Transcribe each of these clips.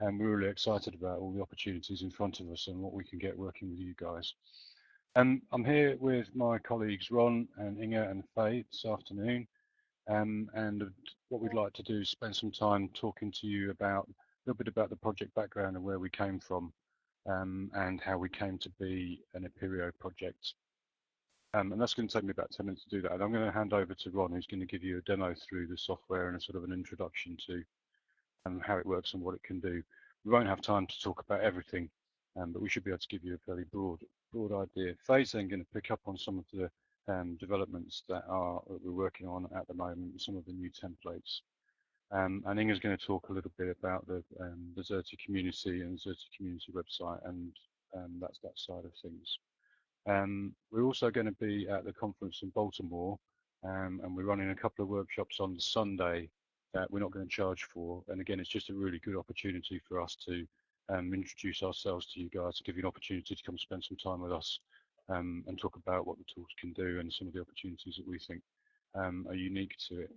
and we're really excited about all the opportunities in front of us and what we can get working with you guys. Um, I'm here with my colleagues Ron and Inge and Faye this afternoon, um, and what we'd like to do is spend some time talking to you about a little bit about the project background and where we came from, um, and how we came to be an Apereo project. Um, and that's going to take me about 10 minutes to do that. And I'm going to hand over to Ron, who's going to give you a demo through the software and a sort of an introduction to and how it works and what it can do. We won't have time to talk about everything, um, but we should be able to give you a fairly broad broad idea. Faye's then going to pick up on some of the um, developments that are that we're working on at the moment, some of the new templates. Um, and Inge's going to talk a little bit about the um, the Xerte community and Xerte community website and um, that's that side of things. Um, we're also going to be at the conference in Baltimore um, and we're running a couple of workshops on Sunday that we're not going to charge for. And again, it's just a really good opportunity for us to um, introduce ourselves to you guys, to give you an opportunity to come spend some time with us um, and talk about what the tools can do and some of the opportunities that we think um, are unique to it.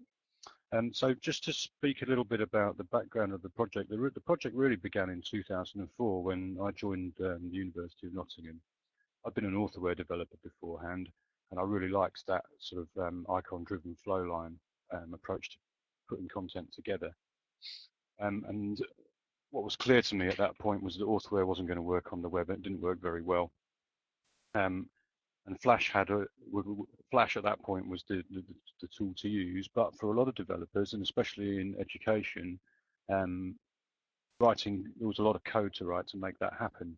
Um, so just to speak a little bit about the background of the project, the, the project really began in 2004 when I joined um, the University of Nottingham. I've been an authorware developer beforehand, and I really liked that sort of um, icon-driven flow line approach to putting content together. Um, and what was clear to me at that point was that Authorware wasn't going to work on the web. It didn't work very well. Um, and Flash had a Flash at that point was the, the, the, tool to use. But for a lot of developers, and especially in education, um, writing there was a lot of code to write to make that happen.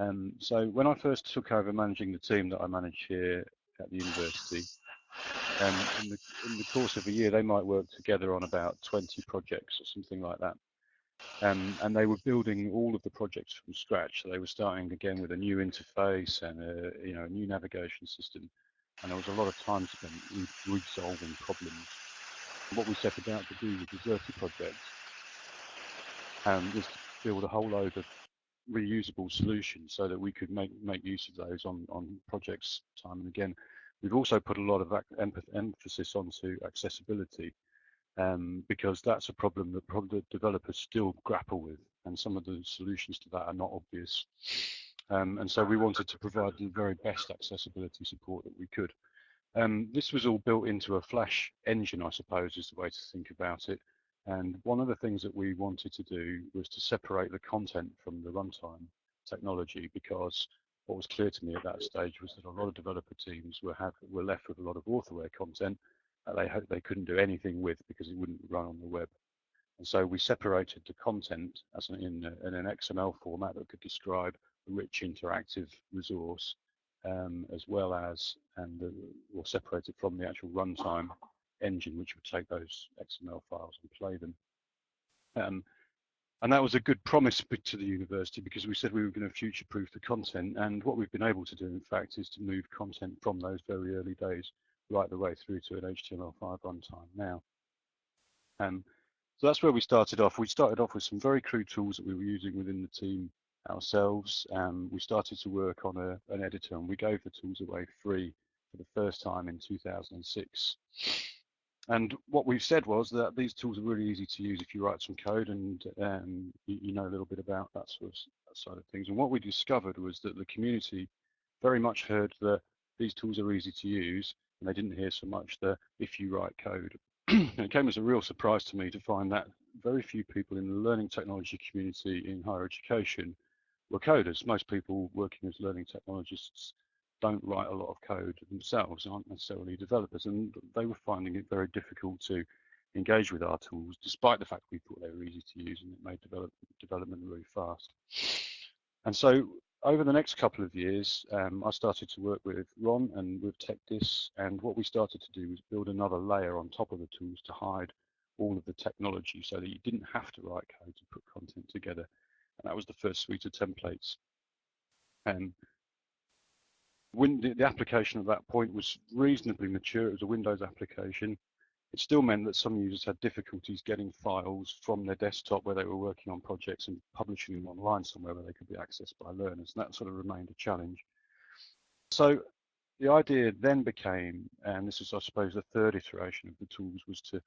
Um, so when I first took over managing the team that I manage here at the university, um, in, the, in the course of a year, they might work together on about 20 projects or something like that. Um, and they were building all of the projects from scratch. So they were starting again with a new interface and a, you know, a new navigation system. And there was a lot of time spent resolving problems. What we set about to do with the Xerte project um, was to build a whole load of reusable solutions so that we could make make use of those on on projects time and again. We've also put a lot of emphasis onto accessibility um, because that's a problem that developers still grapple with, and some of the solutions to that are not obvious. Um, and so we wanted to provide the very best accessibility support that we could. Um, this was all built into a Flash engine, I suppose, is the way to think about it. And one of the things that we wanted to do was to separate the content from the runtime technology because what was clear to me at that stage was that a lot of developer teams were have were left with a lot of authorware content that they they couldn't do anything with because it wouldn't run on the web. And so we separated the content as an, in, in, an XML format that could describe a rich interactive resource, um, as well as and the, or separated from the actual runtime engine, which would take those XML files and play them. Um, and that was a good promise to the university because we said we were going to future-proof the content. And what we've been able to do, in fact, is to move content from those very early days right the way through to an HTML5 runtime now. Um, so that's where we started off. We started off with some very crude tools that we were using within the team ourselves. Um, we started to work on a, an editor and we gave the tools away free for the first time in 2006. And what we've said was that these tools are really easy to use if you write some code and um, you, you, know a little bit about that sort of that side of things. And what we discovered was that the community very much heard that these tools are easy to use, and they didn't hear so much the if you write code. it came as a real surprise to me to find that very few people in the learning technology community in higher education were coders. Most people working as learning technologists don't write a lot of code themselves, aren't necessarily developers, and they were finding it very difficult to engage with our tools, despite the fact we thought they were easy to use and it made develop, development really fast. And so over the next couple of years, um, I started to work with Ron and with TechDis, and what we started to do was build another layer on top of the tools to hide all of the technology so that you didn't have to write code to put content together. And that was the first suite of templates. And when the, application at that point was reasonably mature. It was a Windows application. It still meant that some users had difficulties getting files from their desktop where they were working on projects and publishing them online somewhere where they could be accessed by learners. And that sort of remained a challenge. So the idea then became, and this is, I suppose, the third iteration of the tools, was to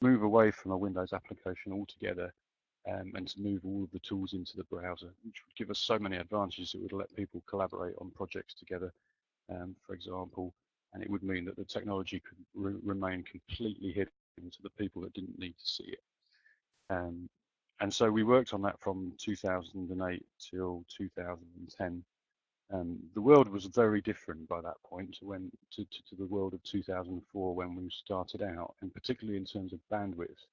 move away from a Windows application altogether um, and to move all of the tools into the browser, which would give us so many advantages. It would let people collaborate on projects together, um, for example, and it would mean that the technology could re remain completely hidden to the people that didn't need to see it. Um, and so we worked on that from 2008 till 2010. Um, the world was very different by that point to when to, to, to, the world of 2004 when we started out, and particularly in terms of bandwidth.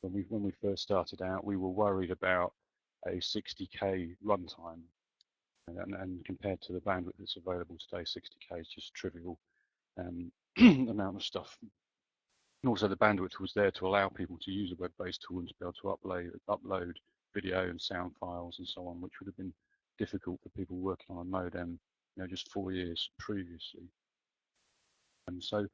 When we when we first started out, we were worried about a 60k runtime, and, and compared to the bandwidth that's available today, 60k is just trivial um, amount of stuff. And also the bandwidth was there to allow people to use a web-based tool and to be able to upload, upload video and sound files and so on, which would have been difficult for people working on a modem, you know, just four years previously. And so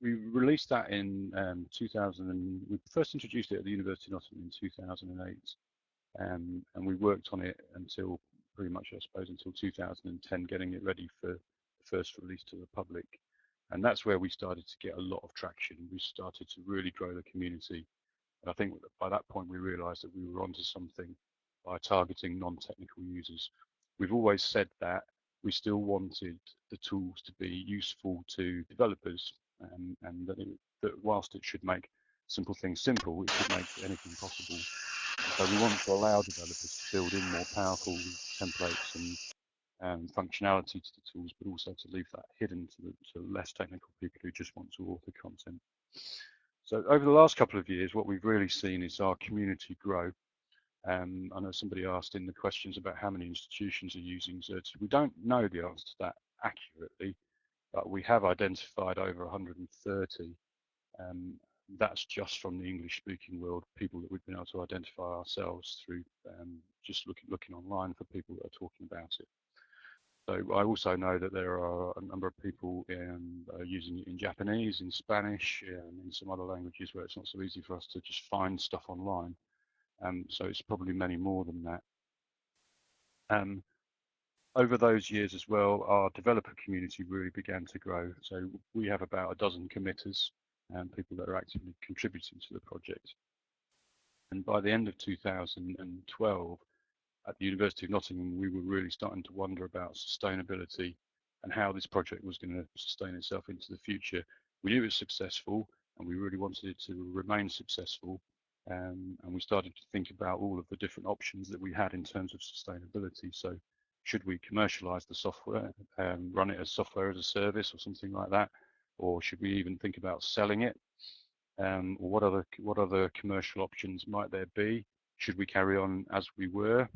we released that in um, 2000 and we first introduced it at the University of Nottingham in 2008 um, and we worked on it until pretty much I suppose until 2010 getting it ready for the first release to the public. And that's where we started to get a lot of traction. We started to really grow the community. And I think by that point we realized that we were onto something by targeting non-technical users. We've always said that we still wanted the tools to be useful to developers um, and that, it, that whilst it should make simple things simple, it should make anything possible. So we want to allow developers to build in more powerful templates and functionality to the tools, but also to leave that hidden to, the, to less technical people who just want to author content. So over the last couple of years, what we've really seen is our community grow. Um, I know somebody asked in the questions about how many institutions are using Xerte. We don't know the answer to that accurately, but we have identified over 130. Um, that's just from the English-speaking world, people that we've been able to identify ourselves through um, just looking looking online for people that are talking about it. So I also know that there are a number of people in, uh, using it in Japanese, in Spanish, and in some other languages where it's not so easy for us to just find stuff online. Um, so it's probably many more than that. Um, over those years as well, our developer community really began to grow. So we have about a dozen committers and people that are actively contributing to the project. And by the end of 2012, at the University of Nottingham, we were really starting to wonder about sustainability and how this project was going to sustain itself into the future. We knew it was successful and we really wanted it to remain successful. Um, and we started to think about all of the different options that we had in terms of sustainability. So should we commercialize the software, um, run it as software as a service or something like that, or should we even think about selling it? Um, or what other what other commercial options might there be? Should we carry on as we were,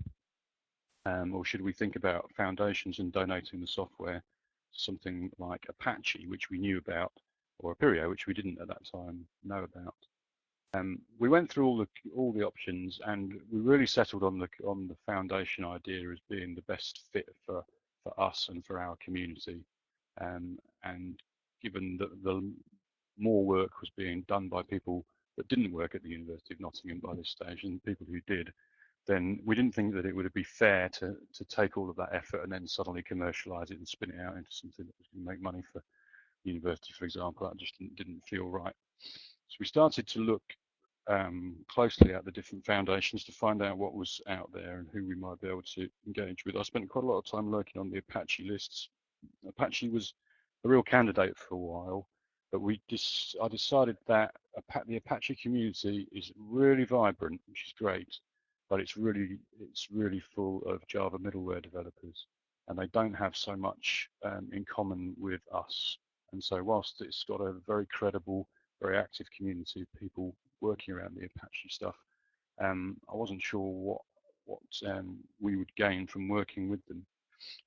um, or should we think about foundations and donating the software something like Apache, which we knew about, or Apereo, which we didn't at that time know about? Um, we went through all the all the options, and we really settled on the on the foundation idea as being the best fit for for us and for our community. Um, and given that the more work was being done by people that didn't work at the University of Nottingham by this stage, and people who did, then we didn't think that it would be fair to to take all of that effort and then suddenly commercialize it and spin it out into something that was going to make money for the university, for example. That just didn't, didn't feel right. So we started to look um, closely at the different foundations to find out what was out there and who we might be able to engage with. I spent quite a lot of time looking on the Apache lists. Apache was a real candidate for a while, but we dis I decided that the Apache community is really vibrant, which is great, but it's really it's really full of Java middleware developers, and they don't have so much um, in common with us. And so, whilst it's got a very credible, very active community of people working around the Apache stuff, um, I wasn't sure what what um, we would gain from working with them.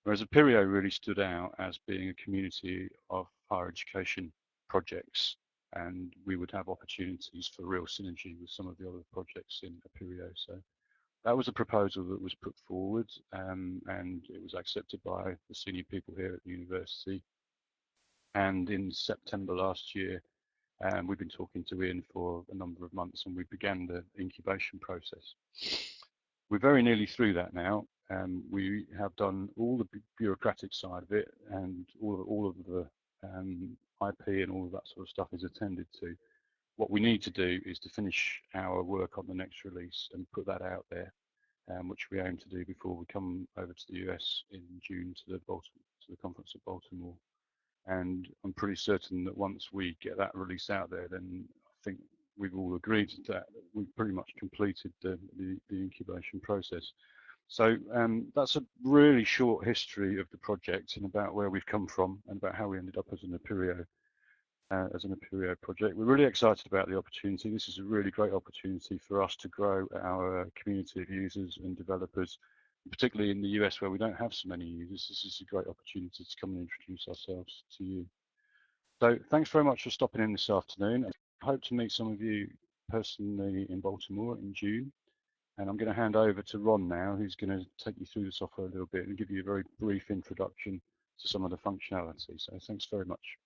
Whereas Apereo really stood out as being a community of higher education projects, and we would have opportunities for real synergy with some of the other projects in Apereo. So that was a proposal that was put forward, um, and it was accepted by the senior people here at the university. And in September last year, and we've been talking to Ian for a number of months and we began the incubation process. We're very nearly through that now. Um, we have done all the bureaucratic side of it and all of, all of the um, IP and all of that sort of stuff is attended to. what we need to do is to finish our work on the next release and put that out there, um, which we aim to do before we come over to the US in June to the Baltimore, to the conference at Baltimore. And I'm pretty certain that once we get that release out there, then I think we've all agreed that we've pretty much completed the, the, the incubation process. So um, that's a really short history of the project and about where we've come from and about how we ended up as an Apereo, uh, as an Apereo project. We're really excited about the opportunity. This is a really great opportunity for us to grow our community of users and developers, particularly in the US where we don't have so many users. This is a great opportunity to come and introduce ourselves to you. So thanks very much for stopping in this afternoon. I hope to meet some of you personally in Baltimore in June. And I'm going to hand over to Ron now, who's going to take you through the software a little bit and give you a very brief introduction to some of the functionality. So thanks very much.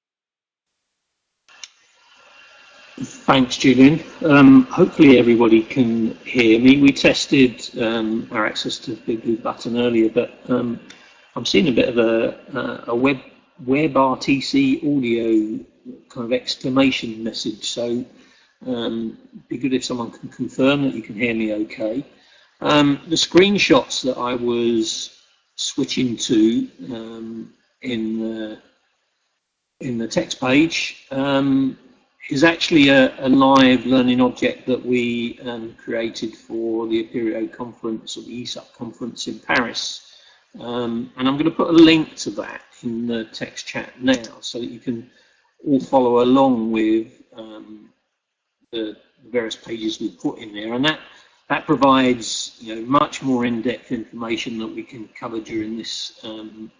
Thanks, Julian. Um, hopefully everybody can hear me. We tested um, our access to the Big Blue Button earlier, but um, I'm seeing a bit of a, a web WebRTC audio kind of exclamation message. So um, be good if someone can confirm that you can hear me okay. Um, the screenshots that I was switching to um, in the in the text page is actually a, a, live learning object that we um, created for the Apereo conference or the ESUP conference in Paris. Um, and I'm going to put a link to that in the text chat now so that you can all follow along with um, the various pages we put in there, and that that provides you know much more in-depth information that we can cover during this um,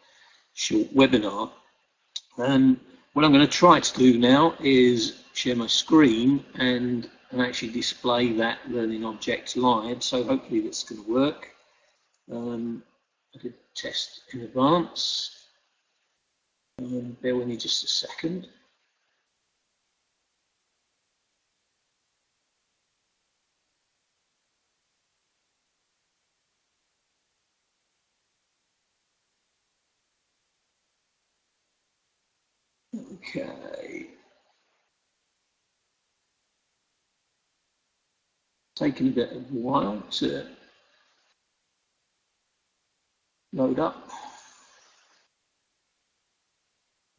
short webinar. And what I'm going to try to do now is share my screen and and actually display that learning object live. So hopefully that's going to work. Um, I did test in advance. Um, bear with me just a second. Okay. Taking a bit of a while to load up.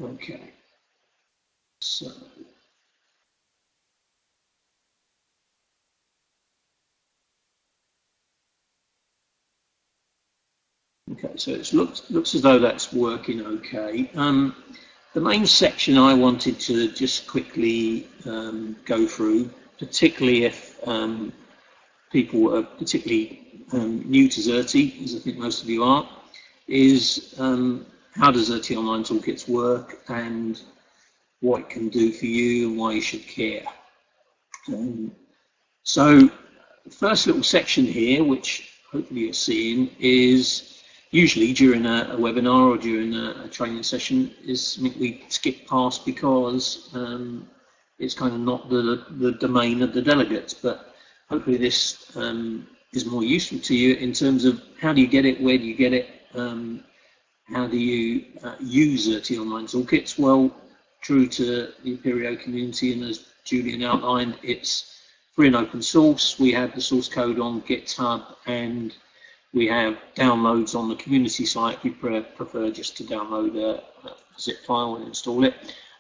Okay. So Okay, so it looks looks as though that's working okay. Um, the main section I wanted to just quickly um, go through, particularly if um, people are particularly um, new to Xerte, as I think most of you are, is um, how does Xerte Online Toolkits work and what it can do for you and why you should care. Um, so the first little section here, which hopefully you're seeing, is usually during a, a webinar or during a, a, training session is we skip past because um, it's kind of not the, the domain of the delegates. But hopefully this um, is more useful to you in terms of how do you get it, where do you get it, um, how do you uh, use Xerte Online Toolkits? Well, true to the Apereo community and as Julian outlined, it's free and open source. We have the source code on GitHub and we have downloads on the community site. We prefer just to download a, a zip file and install it.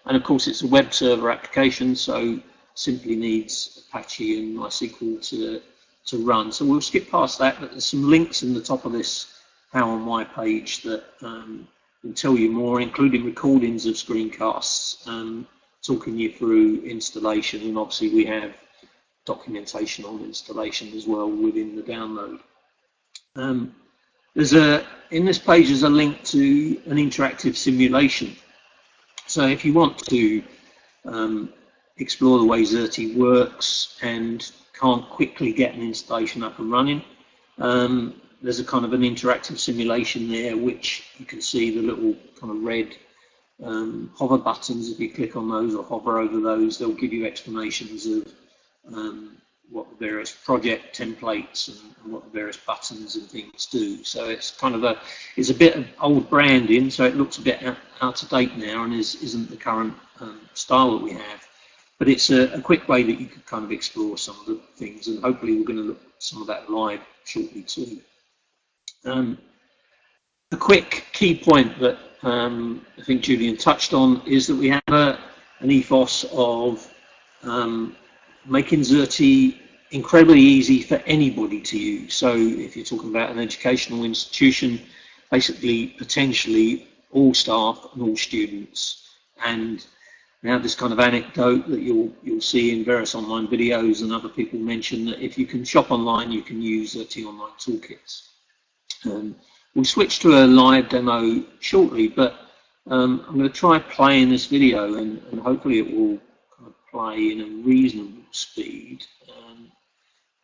And of course, it's a web server application, so simply needs Apache and MySQL to, to run. So we'll skip past that, but there's some links in the top of this How and Why page that um, will tell you more, including recordings of screencasts, um, talking you through installation, and obviously we have documentation on installation as well within the download. Um, there's a in this page there's a link to an interactive simulation. So if you want to um, explore the way Xerte works and can't quickly get an installation up and running, um, there's a kind of an interactive simulation there which you can see the little kind of red um, hover buttons. If you click on those or hover over those, they'll give you explanations of um, what the various project templates and, and, what the various buttons and things do. So it's kind of a it's a bit of old branding, so it looks a bit out, out of date now and is, isn't the current um, style that we have. But it's a, a, quick way that you could kind of explore some of the things, and hopefully we're going to look at some of that live shortly too. Um, a quick key point that um, I think Julian touched on is that we have a, an ethos of um, making Xerte incredibly easy for anybody to use. So if you're talking about an educational institution, basically potentially all staff and all students. And now this kind of anecdote that you'll you'll see in various online videos and other people mention that if you can shop online, you can use Xerte Online Toolkits. Um, we'll switch to a live demo shortly, but um, I'm going to try playing this video and, and hopefully it will kind of play in a reasonable speed. Um,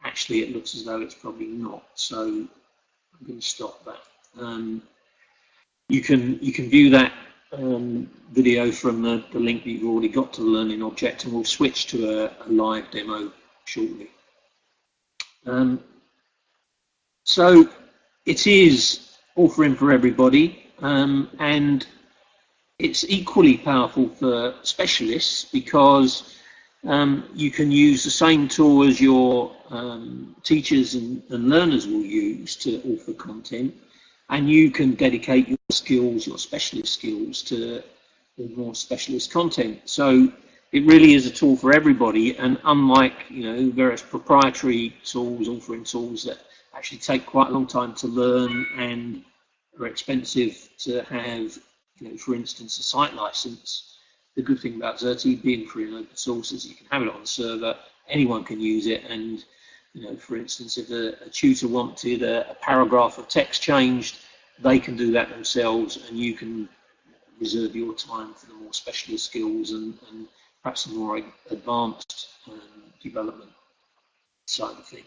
actually, it looks as though it's probably not, so I'm going to stop that. Um, you can you can view that um, video from the, the, link that you've already got to the learning object, and we'll switch to a, a live demo shortly. Um, so it is offering for everybody, um, and it's equally powerful for specialists because um, you can use the same tool as your um, teachers and, and learners will use to offer content and you can dedicate your skills, your specialist skills to more specialist content. So it really is a tool for everybody and unlike you know various proprietary tools, offering tools that actually take quite a long time to learn and are expensive to have, you know, for instance, a site license. The good thing about Xerte being free and open source is you can have it on the server, anyone can use it and you know, for instance, if a, a tutor wanted a, a, paragraph of text changed, they can do that themselves, and you can reserve your time for the more specialist skills and, and perhaps the more advanced um, development side of things.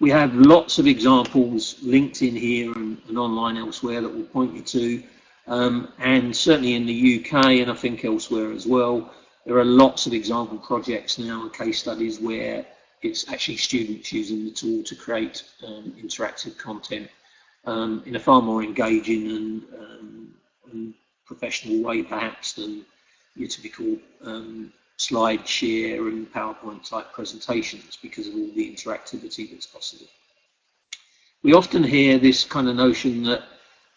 We have lots of examples linked in here and, and online elsewhere that we'll point you to. Um, and certainly in the UK and I think elsewhere as well, there are lots of example projects now and case studies where it's actually students using the tool to create um, interactive content um, in a far more engaging and, um, and, professional way perhaps than your typical um, slide share and PowerPoint type presentations because of all the interactivity that's possible. We often hear this kind of notion that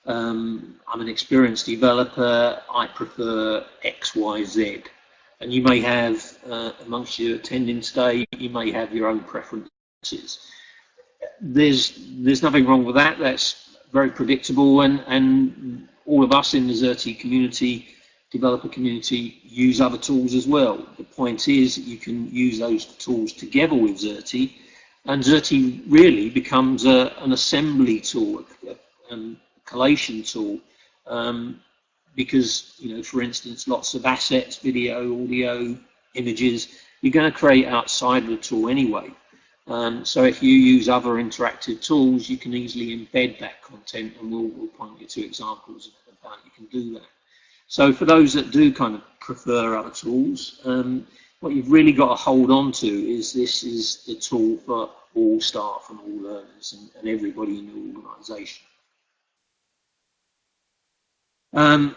um, I'm an experienced developer, I prefer X, Y, Z and you may have uh, amongst your attending today, you may have your own preferences. There's there's nothing wrong with that. That's very predictable, and and all of us in the Xerte community, developer community, use other tools as well. The point is that you can use those tools together with Xerte, and Xerte really becomes a, an assembly tool, a, a collation tool. Um, because, you know, for instance, lots of assets, video, audio, images, you're going to create outside the tool anyway. Um, so if you use other interactive tools, you can easily embed that content and we'll, we'll point you to examples of how you can do that. So for those that do kind of prefer other tools, um, what you've really got to hold on to is this is the tool for all staff and all learners and, and everybody in the organisation. Um,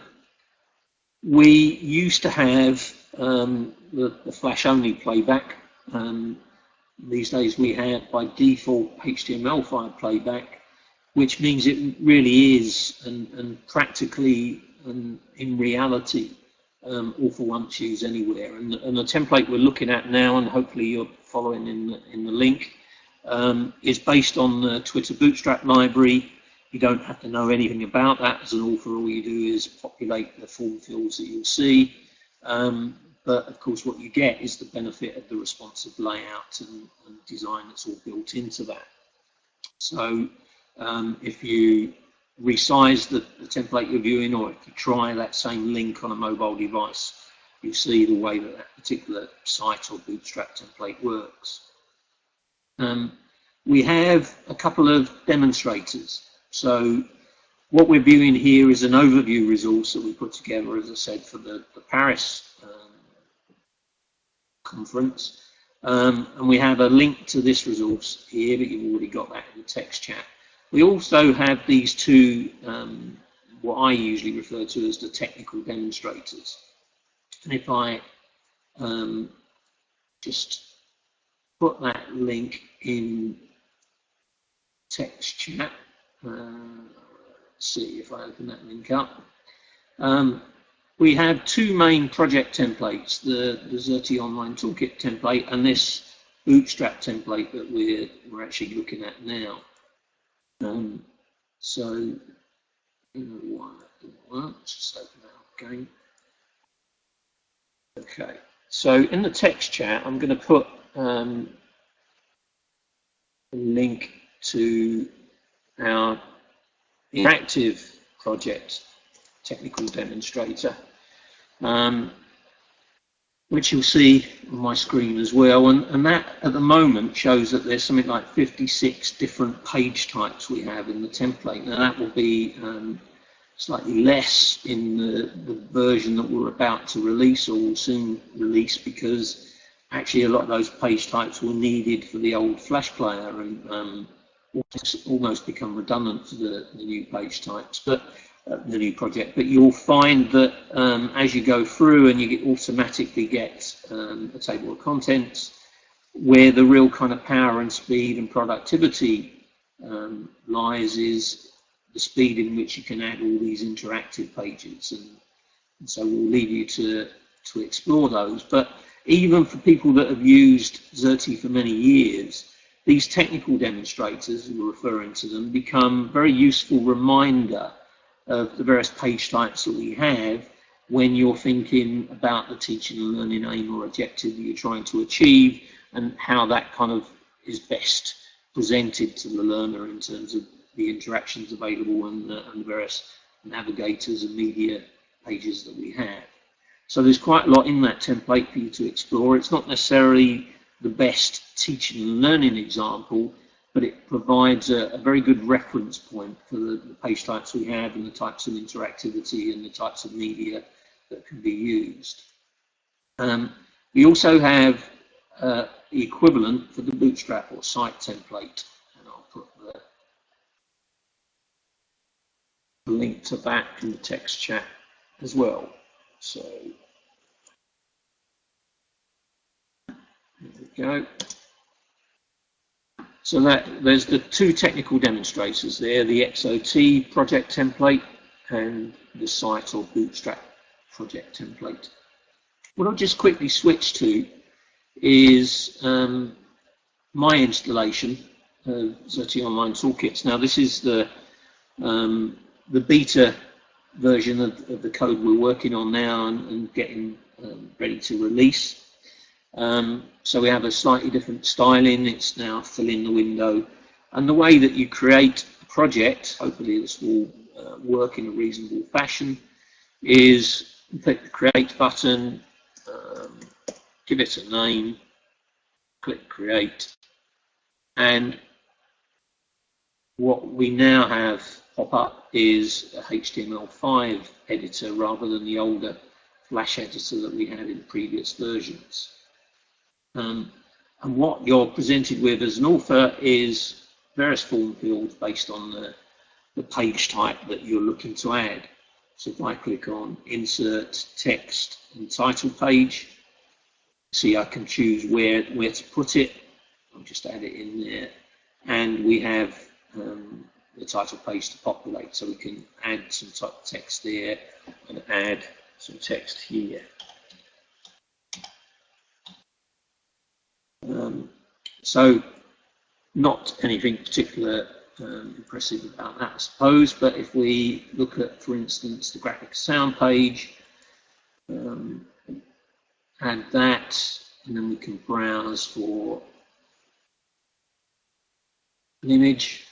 we used to have um, the, the flash-only playback. Um, these days we have by default HTML5 playback, which means it really is and, and practically and in reality um, all for once use anywhere. And, and, the template we're looking at now, and hopefully you're following in the, in the link, um, is based on the Twitter Bootstrap library you don't have to know anything about that as an author. All you do is populate the form fields that you'll see. Um, but of course, what you get is the benefit of the responsive layout and, and design that's all built into that. So um, if you resize the, the, template you're viewing, or if you try that same link on a mobile device, you see the way that that particular site or Bootstrap template works. Um, we have a couple of demonstrators. So what we're viewing here is an overview resource that we put together, as I said, for the, the Paris um, conference. Um, and we have a link to this resource here, but you've already got that in the text chat. We also have these two, um, what I usually refer to as the technical demonstrators. And if I um, just put that link in text chat. Uh, see if I open that link up. Um, we have two main project templates, the, the Online Toolkit template and this Bootstrap template that we're, we're actually looking at now. Um, so, why that didn't work. Just open that up again. Okay, so in the text chat, I'm going to put um, a link to our interactive project technical demonstrator, um, which you'll see on my screen as well. And, and that at the moment shows that there's something like 56 different page types we have in the template. Now that will be um, slightly less in the, the version that we're about to release or will soon release because actually a lot of those page types were needed for the old Flash player and um, almost become redundant for the, the new page types. But uh, the new project, but you'll find that um, as you go through and you get automatically get um, a table of contents, where the real kind of power and speed and productivity um, lies is the speed in which you can add all these interactive pages. And, and so we'll leave you to, to explore those. But even for people that have used Xerte for many years, these technical demonstrators, we're referring to them, become very useful reminder of the various page types that we have when you're thinking about the teaching and learning aim or objective that you're trying to achieve and how that kind of is best presented to the learner in terms of the interactions available and the, and the various navigators and media pages that we have. So there's quite a lot in that template for you to explore. It's not necessarily the best teaching and learning example, but it provides a, a very good reference point for the, the, page types we have and the types of interactivity and the types of media that can be used. Um, we also have uh, the equivalent for the Bootstrap or site template, and I'll put the link to that in the text chat as well. So there we go. So that there's the two technical demonstrators there, the XOT project template and the site or Bootstrap project template. What I'll just quickly switch to is um, my installation of Xerte Online Toolkits. Now this is the um, the beta version of, of, the code we're working on now and, and getting um, ready to release. Um, so we have a slightly different styling. It's now fill in the window. And the way that you create a project, hopefully this will uh, work in a reasonable fashion, is click the create button, um, give it a name, click create, and what we now have pop up is a HTML5 editor rather than the older Flash editor that we had in previous versions. Um, and what you're presented with as an author is various form fields based on the, the page type that you're looking to add. So if I click on Insert Text and Title Page, see I can choose where, where to put it. I'll just add it in there. And we have um, the title page to populate, so we can add some text there and add some text here. Um, so not anything particular um, impressive about that, I suppose, but if we look at, for instance, the graphic sound page, um, add that, and then we can browse for an image.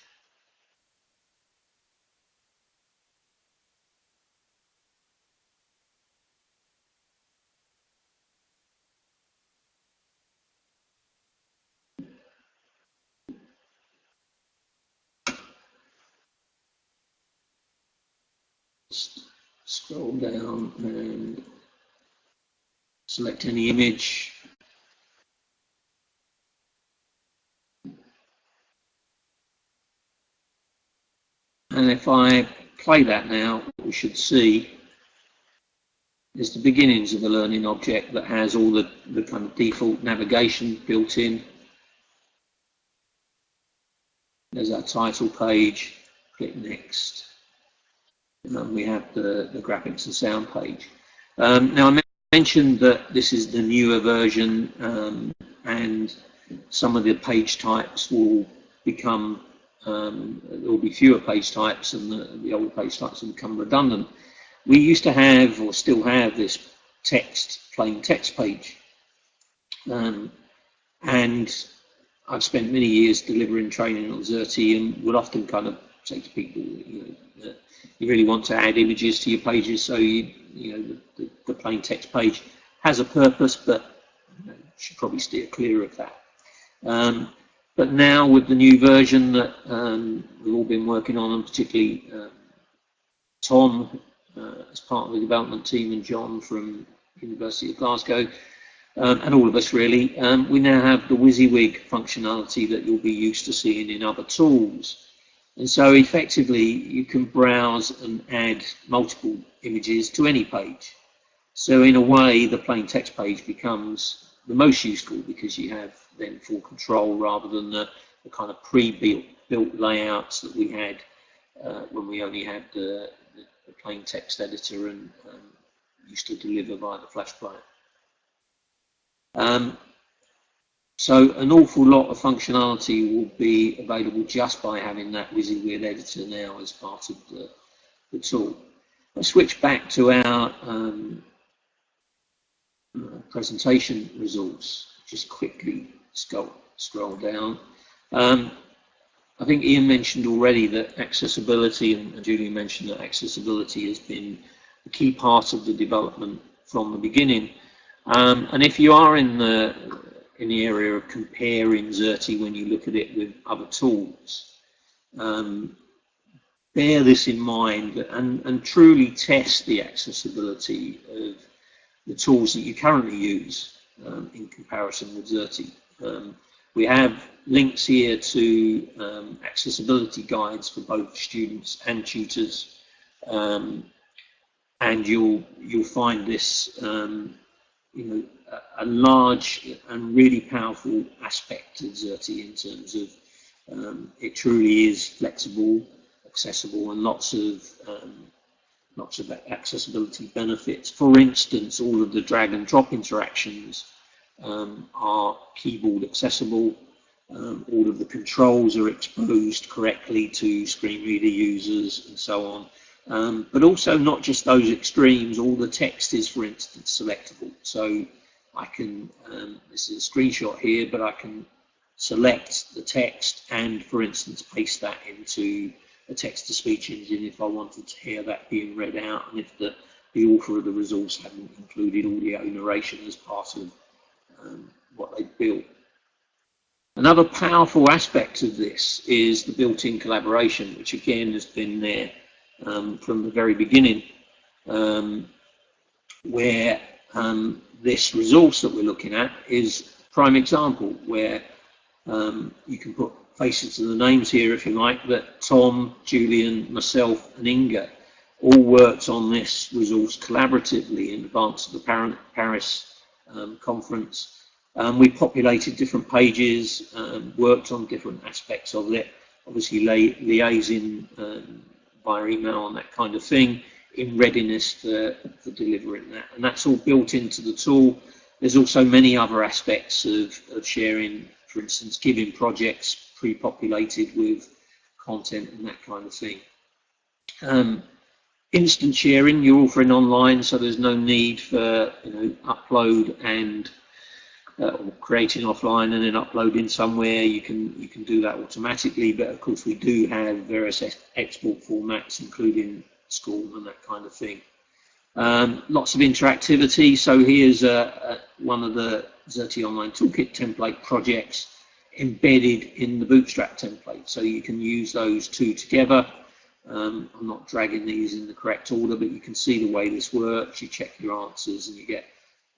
Scroll down and select any image. And if I play that now, what we should see there's the beginnings of the learning object that has all the, the kind of default navigation built in. There's our title page, click next. And we have the, the graphics and sound page. Um, now I mentioned that this is the newer version um, and some of the page types will become, um, there will be fewer page types and the, the older page types will become redundant. We used to have, or still have, this text, plain text page. Um, and I've spent many years delivering training on Xerte and would often kind of say to people, you know, you really want to add images to your pages, so you, you know, the, the, the plain text page has a purpose, but you, know, should probably steer clear of that. Um, but now with the new version that um, we've all been working on, and particularly um, Tom uh, as part of the development team and John from University of Glasgow, um, and all of us really, um, we now have the WYSIWYG functionality that you'll be used to seeing in other tools. And so effectively you can browse and add multiple images to any page. So in a way the plain text page becomes the most useful because you have then full control rather than the, the kind of pre-built built layouts that we had uh, when we only had the, the, the, plain text editor and um, used to deliver via the Flash player. Um, so an awful lot of functionality will be available just by having that WYSIWYG editor now as part of the, the tool. I'll switch back to our um, presentation results. Just quickly scroll, scroll down. Um, I think Ian mentioned already that accessibility, and Julian mentioned that accessibility has been a key part of the development from the beginning. Um, and if you are in the in the area of comparing Xerte when you look at it with other tools, um, bear this in mind and, and truly test the accessibility of the tools that you currently use um, in comparison with Xerte. Um, we have links here to um, accessibility guides for both students and tutors, um, and you'll you'll find this um, you know a, large and really powerful aspect of Xerte in terms of um, it truly is flexible, accessible, and lots of lots of accessibility benefits. For instance, all of the drag and drop interactions um, are keyboard accessible. Um, all of the controls are exposed correctly to screen reader users and so on. Um, but also not just those extremes, all the text is, for instance, selectable. So I can, um, this is a screenshot here, but I can select the text and, for instance, paste that into a text-to-speech engine if I wanted to hear that being read out and if the, the author of the resource hadn't included audio narration as part of um, what they built. Another powerful aspect of this is the built-in collaboration, which again has been there um, from the very beginning, um, where um, this resource that we're looking at is a prime example where um, you can put faces to the names here, if you like, that Tom, Julian, myself, and Inga all worked on this resource collaboratively in advance of the Paris um, conference. Um, we populated different pages, um, worked on different aspects of it, obviously liaising um, via email and that kind of thing in readiness for, for delivering that. And that's all built into the tool. There's also many other aspects of, of sharing, for instance, giving projects pre-populated with content and that kind of thing. Um, instant sharing, you're offering online, so there's no need for you know upload and uh, creating offline and then uploading somewhere. You can you can do that automatically, but of course we do have various export formats, including SCORM and that kind of thing. Um, lots of interactivity. So here's one of the Xerte Online Toolkit template projects embedded in the Bootstrap template. So you can use those two together. Um, I'm not dragging these in the correct order, but you can see the way this works. You check your answers and you get,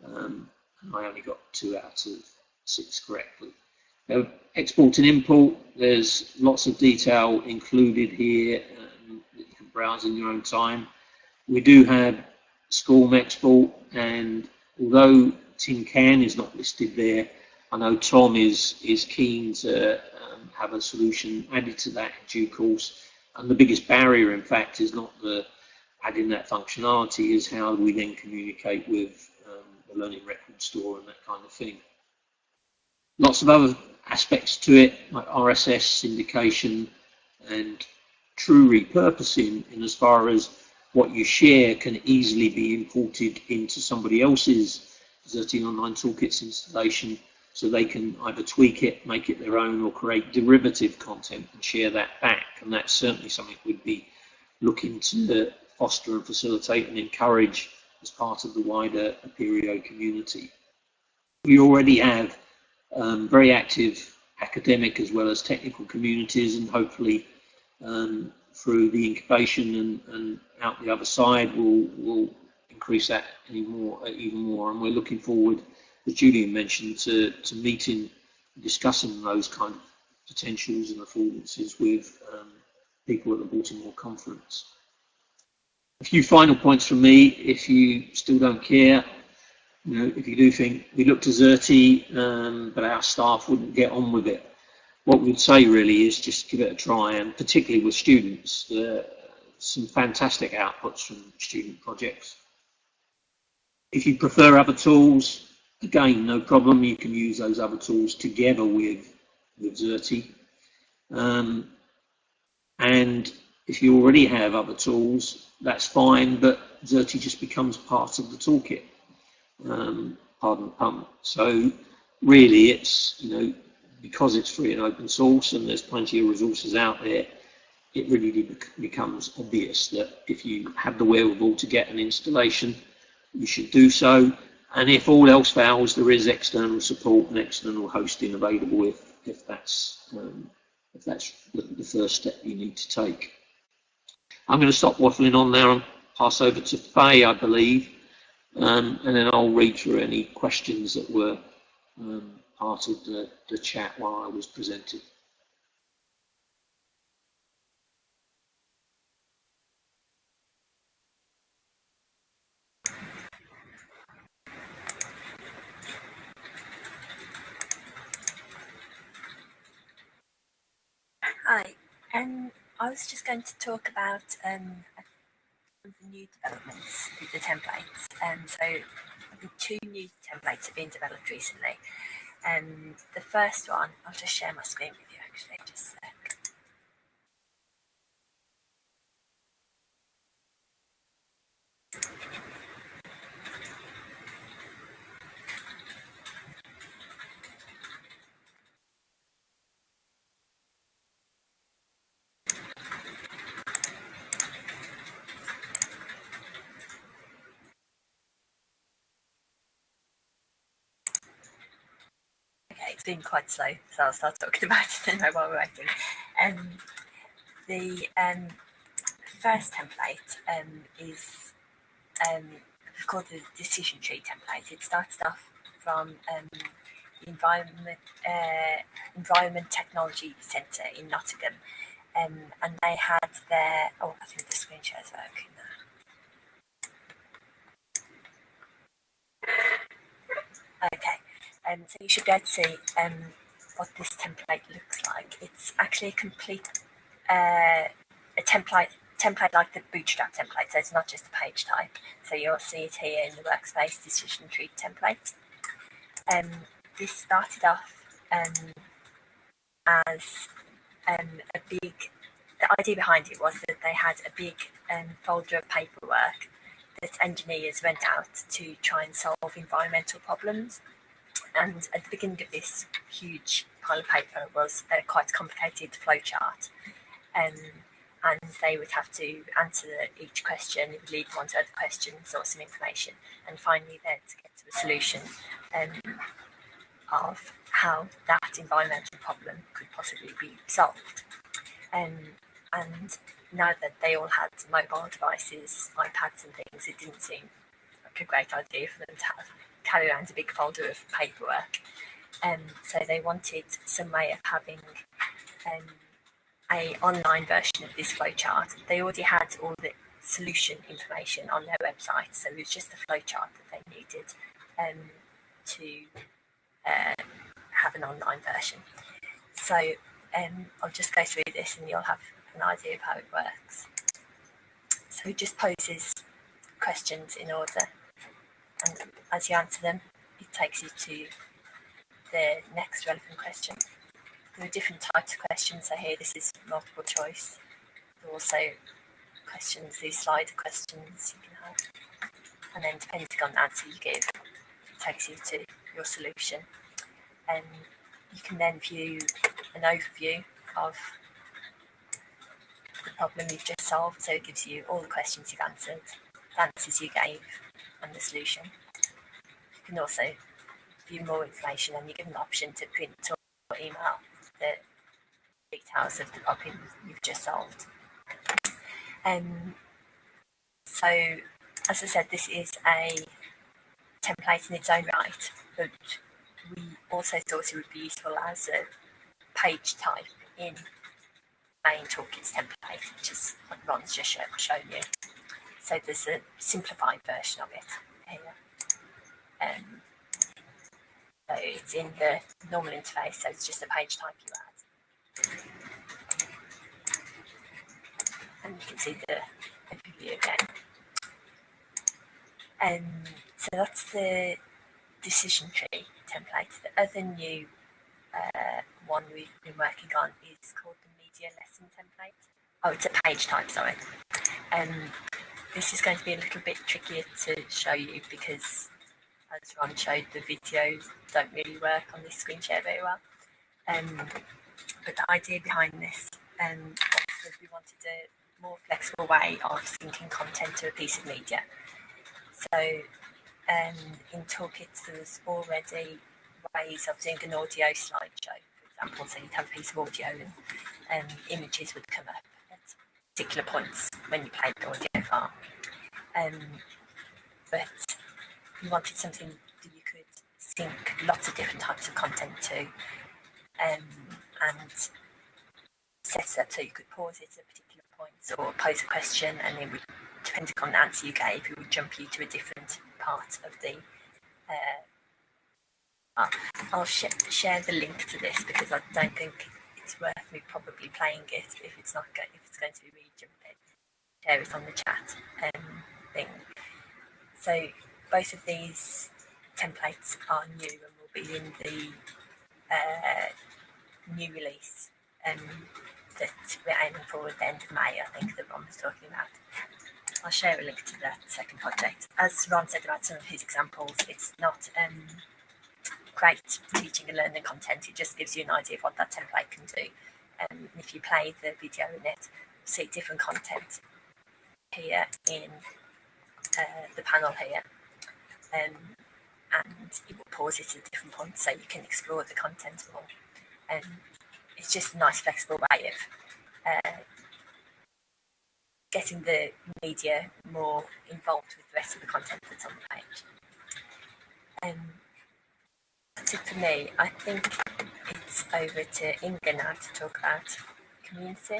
um, I only got two out of six correctly. Now, export and import, there's lots of detail included here um, that you can browse in your own time. We do have SCORM export, and although tin can is not listed there, I know Tom is is keen to um, have a solution added to that in due course. And the biggest barrier, in fact, is not the adding that functionality, is how we then communicate with um, the learning record store and that kind of thing. Lots of other aspects to it, like RSS syndication and true repurposing in as far as what you share can easily be imported into somebody else's Xerte Online Toolkits installation so they can either tweak it, make it their own, or create derivative content and share that back. And that's certainly something we'd be looking to foster and facilitate and encourage as part of the wider Apereo community. We already have um, very active academic as well as technical communities and hopefully um, through the incubation and, and, out the other side we'll, we'll increase that more, uh, even more. And we're looking forward as Julian mentioned to, to meeting discussing those kind of potentials and affordances with um, people at the Baltimore conference. A few final points from me if you still don't care. You know, if you do think we looked Xerte, um, but our staff wouldn't get on with it, what we'd say really is just give it a try, and particularly with students, uh, some fantastic outputs from student projects. If you prefer other tools, again, no problem. You can use those other tools together with, with Xerte. Um, and if you already have other tools, that's fine, but Xerte just becomes part of the toolkit um, pardon. So really it's, you know, because it's free and open source and there's plenty of resources out there, it really becomes obvious that if you have the wherewithal to get an installation, you should do so. And if all else fails, there is external support and external hosting available if, if that's, um, if that's the, first step you need to take. I'm going to stop waffling on there and pass over to Faye, I believe, um, and then I'll read through any questions that were um, part of the, the chat while I was presenting. Hi, um, I was just going to talk about um, new developments with the templates. Um, so two new templates have been developed recently. And the first one, I'll just share my screen with you actually, just been quite slow, so I'll start talking about it anyway while we're waiting. Um, the um, first template um, is um, called the decision tree template. It starts off from um, the environment uh, environment technology centre in Nottingham, um, and they had their oh I think the screen share is working now. Okay, um, so you should be able to see um, what this template looks like. It's actually a complete uh, a template template like the Bootstrap template, so it's not just a page type. So you'll see it here in the workspace decision tree template. Um, this started off um, as um, a big, the idea behind it was that they had a big um, folder of paperwork that engineers went out to try and solve environmental problems and at the beginning of this huge pile of paper was a quite complicated flowchart. Um, and they would have to answer each question, it would lead them on to other questions or some information, and finally then to get to a solution um, of how that environmental problem could possibly be solved. Um, and now that they all had mobile devices, iPads and things, it didn't seem like a great idea for them to have carry around a big folder of paperwork. Um, so they wanted some way of having um, a online version of this flowchart. They already had all the solution information on their website. So it was just the flowchart that they needed um, to uh, have an online version. So um, I'll just go through this and you'll have an idea of how it works. So it just poses questions in order and as you answer them it takes you to the next relevant question. There are different types of questions. So here this is multiple choice. There are also questions, these slider questions you can have. And then depending on the answer you give, it takes you to your solution. And you can then view an overview of the problem you've just solved. So it gives you all the questions you've answered, the answers you gave, and the solution. You can also view more information and you give an option to print or email the details of the problem you've just solved. Um, so, as I said, this is a template in its own right, but we also thought it would be useful as a page type in main toolkits template, which is what Ron's just show, shown you. So there's a simplified version of it here. Um, so it's in the normal interface, so it's just a page type you add. And you can see the, the view again. Um, so that's the decision tree template. The other new uh, one we've been working on is called the media lesson template. Oh, it's a page type, sorry. Um, this is going to be a little bit trickier to show you because as Ron showed, the videos don't really work on this screen share very well. Um, but the idea behind this um, was we wanted a more flexible way of syncing content to a piece of media. So um, in Toolkits, there's already ways of doing an audio slideshow, for example. So you'd have a piece of audio and um, images would come up particular points when you play the audio. Um, but you wanted something that you could sync lots of different types of content to um, and set it up so you could pause it at particular points or pose a question and then depending on the answer you gave, it would jump you to a different part of the uh, I'll sh share the link to this because I don't think it's worth me probably playing it if it's not go if it's going to be really jumpy. Share it on the chat um, thing. So both of these templates are new and will be in the uh, new release um, that we're aiming for at the end of May, I think that Ron was talking about. I'll share a link to that second project. As Ron said about some of his examples, it's not um, great teaching and learning content, it just gives you an idea of what that template can do. Um, if you play the video in it, see different content here in uh, the panel here um, and it will pause it at different points so you can explore the content more. And um, it's just a nice flexible way of uh, getting the media more involved with the rest of the content that's on the page. Um, for me. I think it's over to Inga now to talk about community.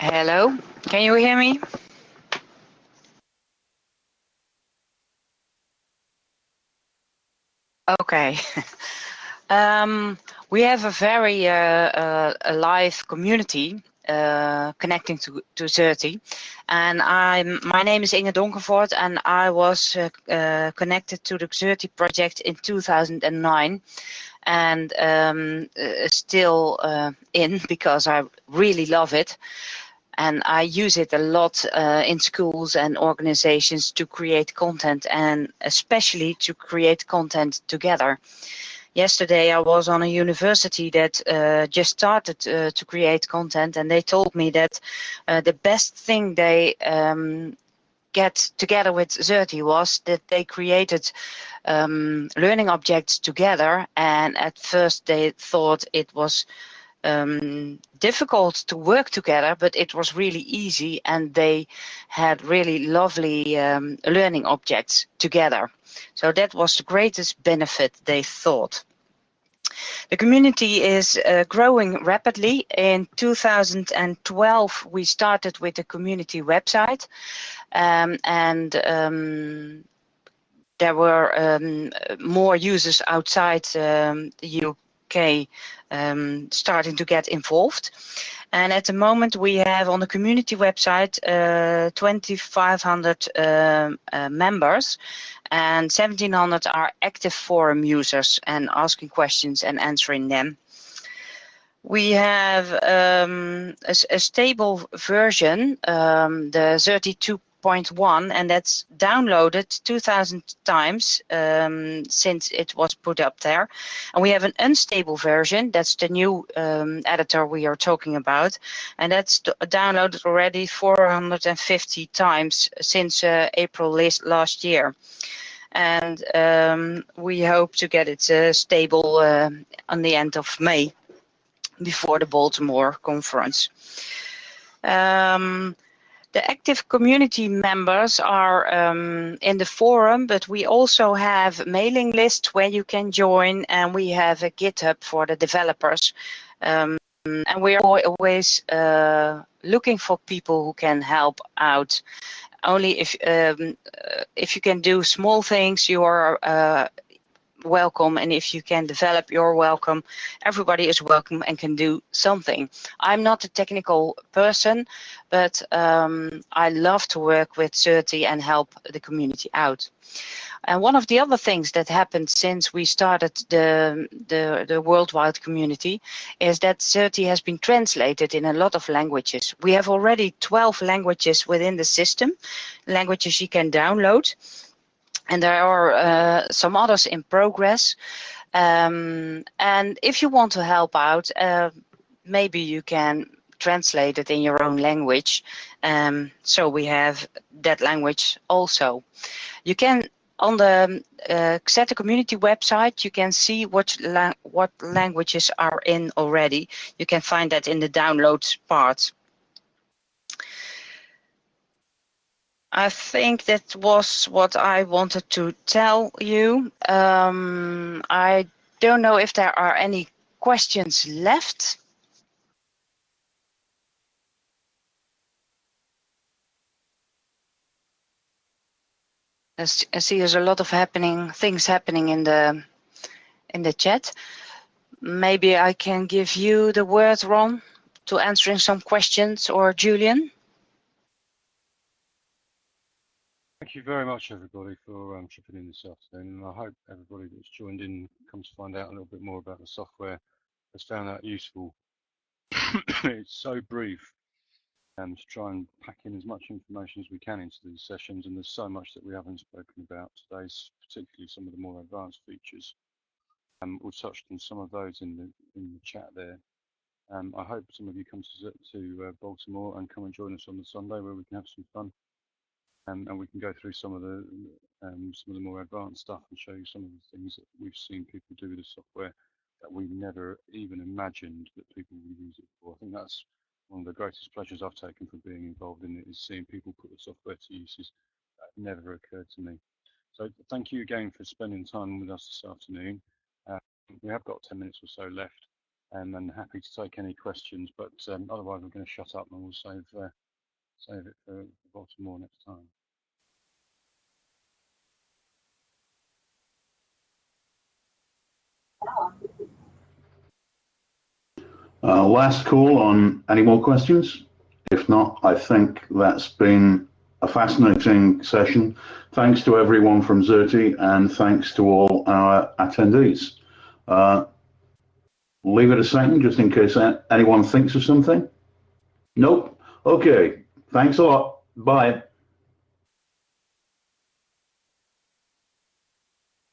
Hello, can you hear me? Okay. um, we have a very uh, uh, alive community uh, connecting to, to Xerte. And I'm, my name is Inge Donkervoort and I was uh, uh, connected to the Xerte project in 2009 and um, uh, still in because I really love it and I use it a lot uh, in schools and organizations to create content and especially to create content together. Yesterday I was on a university that uh, just started uh, to create content and they told me that uh, the best thing they um, get together with Xerte was that they created um, learning objects together and at first they thought it was um, difficult to work together, but it was really easy and they had really lovely um, learning objects together. So that was the greatest benefit they thought. The community is uh, growing rapidly. In 2012, we started with a community website um, and um, there were um, more users outside um, the UK um, starting to get involved. And at the moment we have on the community website uh, 2,500 uh, uh, members and 1,700 are active forum users and asking questions and answering them. We have um, a, a, stable version, um, the 32 1.1 and that's downloaded 2000 times um, since it was put up there. And we have an unstable version, that's the new um, editor we are talking about, and that's downloaded already 450 times since uh, April last year. And um, we hope to get it uh, stable uh, on the end of May before the Baltimore conference. Um, the active community members are um, in the forum, but we also have mailing lists where you can join, and we have a GitHub for the developers. Um, and we are always uh, looking for people who can help out. Only if um, uh, if you can do small things, you are uh, welcome and if you can develop you're welcome everybody is welcome and can do something. I'm not a technical person but um, i love to work with Xerte and help the community out. And one of the other things that happened since we started the, the, the worldwide community is that Xerte has been translated in a lot of languages. We have already 12 languages within the system, languages you can download and there are uh, some others in progress. Um, and if you want to help out, uh, maybe you can translate it in your own language. Um, so we have that language also. You can on the uh, Xerte community website, you can see what la what languages are in already. You can find that in the downloads part. I think that was what I wanted to tell you. Um, I don't know if there are any questions left. I see there's a lot of happening things happening in the in the chat. Maybe I can give you the word, Ron, to answering some questions, or Julian. Thank you very much, everybody, for um, chipping in this afternoon. And I hope everybody that's joined in comes to find out a little bit more about the software has found that useful. it's so brief um, to try and pack in as much information as we can into these sessions. And there's so much that we haven't spoken about today, particularly some of the more advanced features. Um, we've touched on some of those in the in the chat there. Um, I hope some of you come to, to uh, Baltimore and come and join us on the Sunday where we can have some fun and we can go through some of the um, some of the more advanced stuff and show you some of the things that we've seen people do with the software that we never even imagined that people would use it for. I think that's one of the greatest pleasures I've taken from being involved in it is seeing people put the software to uses that never occurred to me. So thank you again for spending time with us this afternoon. Uh, we have got 10 minutes or so left and I'm happy to take any questions, but um, otherwise we're going to shut up and we'll save, uh, save it for Baltimore next time. Uh, last call on any more questions? If not, I think that's been a fascinating session. Thanks to everyone from Xerte and thanks to all our attendees. Uh, leave it a second just in case anyone thinks of something. Nope. Okay. Thanks a lot. Bye.